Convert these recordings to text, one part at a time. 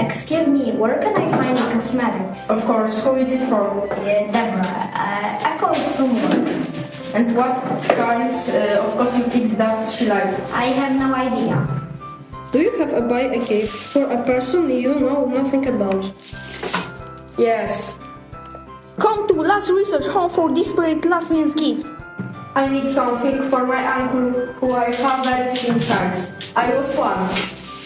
excuse me, where can I find the cosmetics? Of course, who is it for? Uh, Deborah, uh, I called from work. And what kinds uh, of cosmetics does she like? I have no idea. Do you have a buy a gift for a person you know nothing about? Yes. Come to last resort home for desperate last minute gift. I need something for my uncle who I haven't seen since I was one.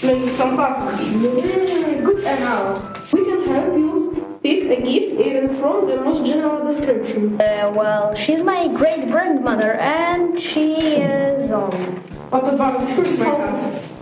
Maybe some puzzles. Good. We can help you pick a gift even from the most general description. Uh, well, she's my great grandmother and she is um, What about this Christmas?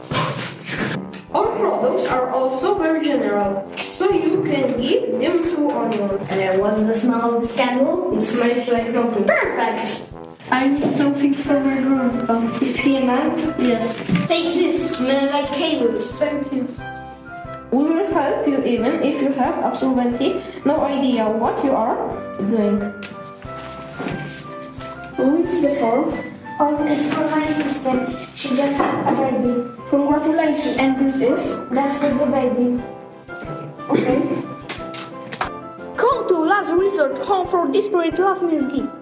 Our products are also very general, so you can give them to anyone. uh, what's the smell of the candle? It smells like nothing. Perfect! I need something for my grandpa. Is he a man? Yes. Take this, smell like cables. Thank you. We will help you even if you have absolutely no idea what you are doing. Who is the for? Oh, it's for my sister. She just had a baby. Congratulations. And this is? That's for the baby. Okay. Come to last resort home for desperate last minute gift.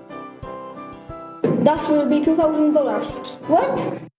That will be two thousand dollars. What?